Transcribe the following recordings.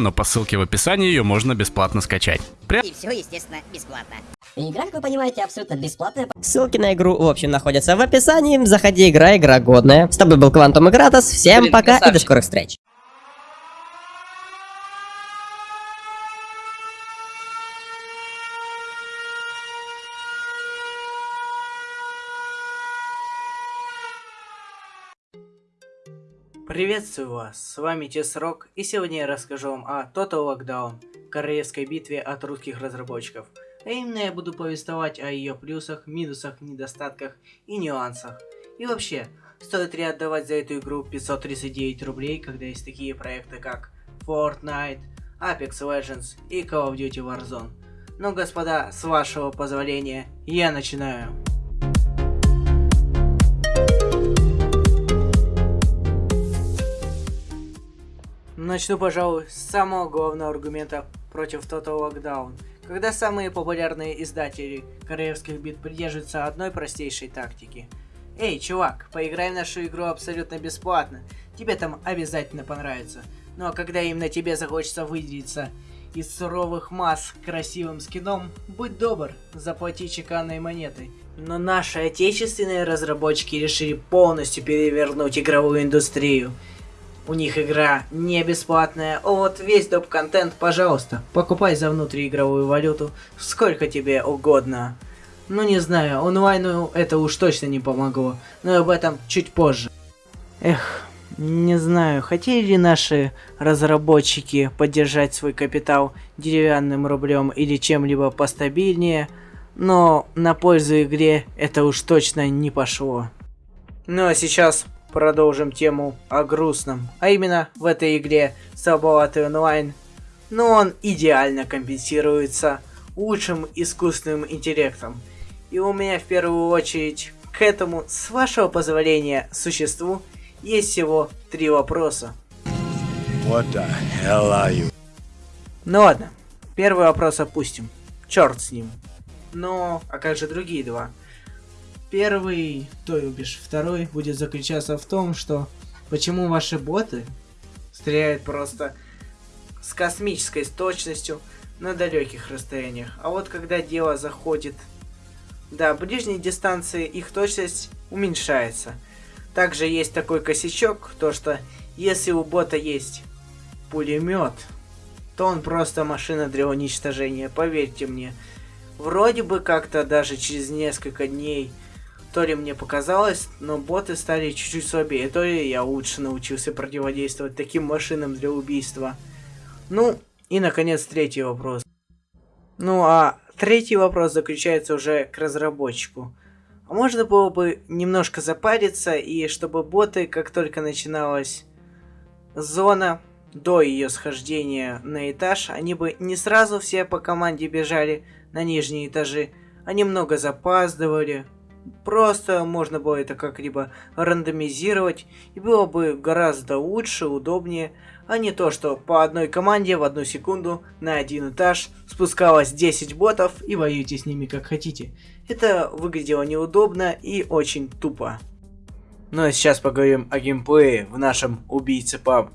но по ссылке в описании ее можно бесплатно скачать. Прям... И все, естественно, бесплатно. Игра, как вы понимаете, абсолютно бесплатная. Ссылки на игру, в общем, находятся в описании. Заходи, играй, игра годная. С тобой был Квантум Игратос. Всем Блин, пока и до красавчик. скорых встреч. Приветствую вас, с вами Тесрок, и сегодня я расскажу вам о Total Lockdown, королевской битве от русских разработчиков. А именно я буду повествовать о ее плюсах, минусах, недостатках и нюансах. И вообще, стоит ли отдавать за эту игру 539 рублей, когда есть такие проекты как Fortnite, Apex Legends и Call of Duty Warzone. Ну, господа, с вашего позволения, я начинаю. Начну, пожалуй, с самого главного аргумента против Total Lockdown. Когда самые популярные издатели королевских бит придерживаются одной простейшей тактики. Эй, чувак, поиграй в нашу игру абсолютно бесплатно. Тебе там обязательно понравится. Ну а когда именно тебе захочется выделиться из суровых масс красивым скином, будь добр, заплати чеканной монетой. Но наши отечественные разработчики решили полностью перевернуть игровую индустрию. У них игра не бесплатная, вот весь доп-контент, пожалуйста, покупай за внутриигровую валюту, сколько тебе угодно. Ну не знаю, онлайну это уж точно не помогло, но об этом чуть позже. Эх, не знаю, хотели ли наши разработчики поддержать свой капитал деревянным рублем или чем-либо постабильнее, но на пользу игре это уж точно не пошло. Ну а сейчас продолжим тему о грустном. А именно, в этой игре слабоватый онлайн, но он идеально компенсируется лучшим искусственным интеллектом. И у меня в первую очередь к этому, с вашего позволения, существу есть всего три вопроса. What the hell are you? Ну ладно, первый вопрос опустим. Черт с ним. Но, а как же другие два? Первый, то бишь второй, будет заключаться в том, что почему ваши боты стреляют просто с космической точностью на далеких расстояниях. А вот когда дело заходит до ближней дистанции, их точность уменьшается. Также есть такой косячок, то что если у бота есть пулемет, то он просто машина для уничтожения, поверьте мне. Вроде бы как-то даже через несколько дней, то ли мне показалось, но боты стали чуть-чуть слабее, то ли я лучше научился противодействовать таким машинам для убийства. Ну, и наконец третий вопрос. Ну а третий вопрос заключается уже к разработчику. А можно было бы немножко запариться, и чтобы боты, как только начиналась зона, до ее схождения на этаж, они бы не сразу все по команде бежали на нижние этажи, а немного запаздывали. Просто можно было это как-либо рандомизировать, и было бы гораздо лучше, удобнее, а не то, что по одной команде в одну секунду на один этаж спускалось 10 ботов и воюйте с ними как хотите. Это выглядело неудобно и очень тупо. Ну а сейчас поговорим о геймплее в нашем убийце PUBG.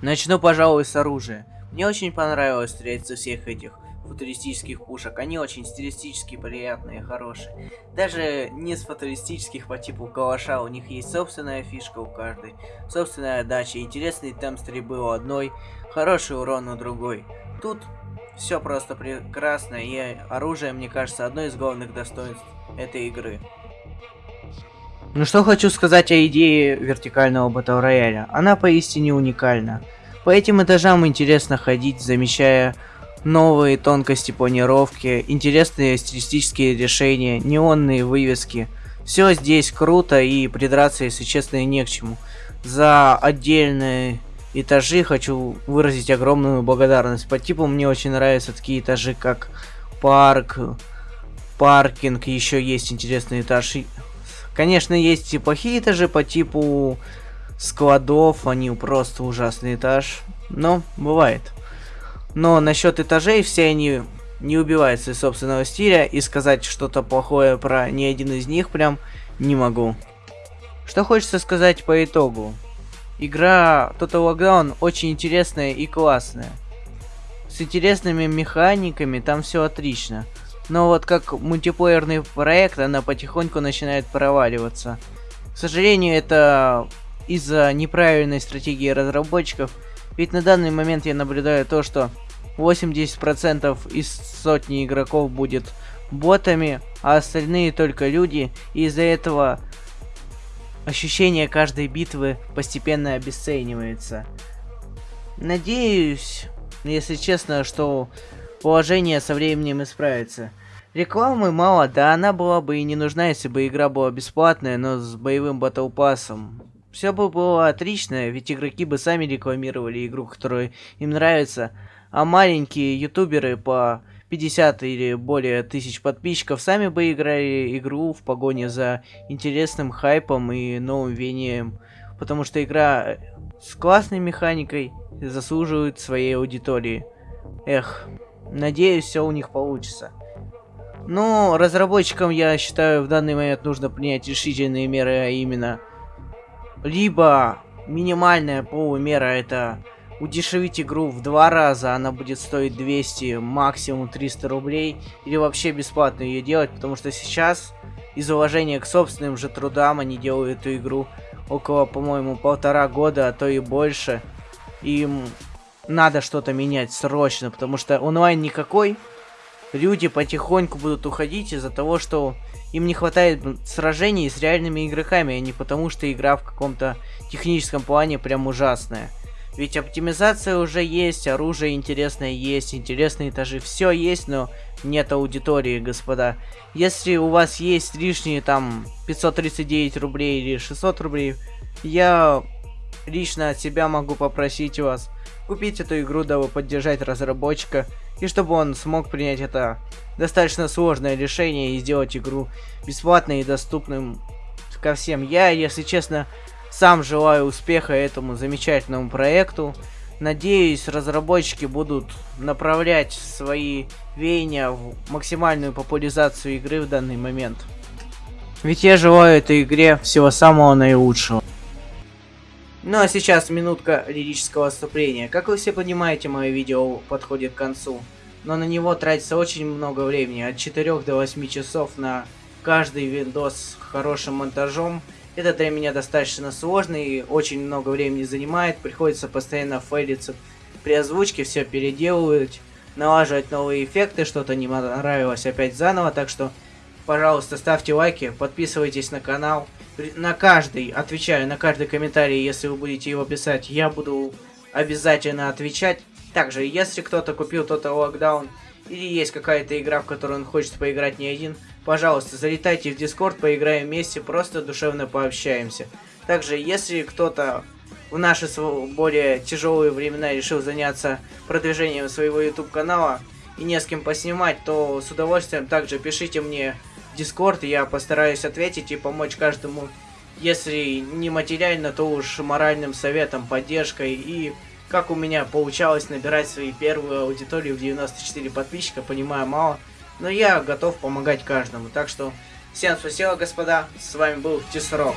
Начну, пожалуй, с оружия. Мне очень понравилось стрелять со всех этих футуристических пушек. Они очень стилистически приятные, хорошие. Даже не с футуристических по типу калаша, у них есть собственная фишка у каждой, собственная дача, интересный темп стрельбы у одной, хороший урон у другой. Тут все просто прекрасно, и оружие, мне кажется, одно из главных достоинств этой игры. Ну что хочу сказать о идее вертикального батл рояля. Она поистине уникальна. По этим этажам интересно ходить, замечая новые тонкости планировки, интересные стилистические решения, неонные вывески. Все здесь круто и придраться, если честно, не к чему. За отдельные этажи хочу выразить огромную благодарность. По типу мне очень нравятся такие этажи, как парк, паркинг, еще есть интересный этаж. И, Конечно, есть и плохие этажи по типу складов, они просто ужасный этаж, но бывает. Но насчет этажей все они не убиваются из собственного стиля, и сказать что-то плохое про ни один из них прям не могу. Что хочется сказать по итогу? игра Total Lockdown очень интересная и классная. С интересными механиками там все отлично. Но вот как мультиплеерный проект, она потихоньку начинает проваливаться. К сожалению, это из-за неправильной стратегии разработчиков. Ведь на данный момент я наблюдаю то, что 80% из сотни игроков будет ботами, а остальные только люди. И из-за этого ощущение каждой битвы постепенно обесценивается. Надеюсь, если честно, что положение со временем исправится. Рекламы мало, да она была бы и не нужна, если бы игра была бесплатная, но с боевым батл пассом. Все бы было отлично, ведь игроки бы сами рекламировали игру, которая им нравится, а маленькие ютуберы по 50 или более тысяч подписчиков сами бы играли игру в погоне за интересным хайпом и новым вением, потому что игра с классной механикой заслуживает своей аудитории. Эх, надеюсь, все у них получится. Но разработчикам, я считаю, в данный момент нужно принять решительные меры, а именно либо минимальная полумера это удешевить игру в два раза, она будет стоить 200, максимум 300 рублей, или вообще бесплатно ее делать, потому что сейчас из уважения к собственным же трудам они делают эту игру около, по-моему, полтора года, а то и больше. Им надо что-то менять срочно, потому что онлайн никакой. Люди потихоньку будут уходить из-за того, что им не хватает сражений с реальными игроками, а не потому, что игра в каком-то техническом плане прям ужасная. Ведь оптимизация уже есть, оружие интересное есть, интересные этажи, все есть, но нет аудитории, господа. Если у вас есть лишние там 539 рублей или 600 рублей, я лично от себя могу попросить вас купить эту игру, дабы поддержать разработчика, и чтобы он смог принять это достаточно сложное решение и сделать игру бесплатной и доступным ко всем. Я, если честно, сам желаю успеха этому замечательному проекту. Надеюсь, разработчики будут направлять свои веяния в максимальную популяризацию игры в данный момент. Ведь я желаю этой игре всего самого наилучшего. Ну а сейчас минутка лирического вступления. Как вы все понимаете, мое видео подходит к концу. Но на него тратится очень много времени, от 4 до 8 часов на каждый видос с хорошим монтажом это для меня достаточно сложно и очень много времени занимает. Приходится постоянно фейлиться при озвучке, все переделывать, налаживать новые эффекты, что-то не нравилось опять заново. Так что, пожалуйста, ставьте лайки, подписывайтесь на канал. На каждый, отвечаю, на каждый комментарий, если вы будете его писать, я буду обязательно отвечать. Также, если кто-то купил Total Lockdown или есть какая-то игра, в которую он хочет поиграть не один, пожалуйста, залетайте в Дискорд, поиграем вместе, просто душевно пообщаемся. Также, если кто-то в наши более тяжелые времена решил заняться продвижением своего YouTube канала и не с кем поснимать, то с удовольствием также пишите мне в Дискорд, я постараюсь ответить и помочь каждому, если не материально, то уж моральным советом, поддержкой и как у меня получалось набирать свои первую аудиторию в 94 подписчика, понимаю мало, но я готов помогать каждому. Так что всем спасибо, господа, с вами был Тисрок.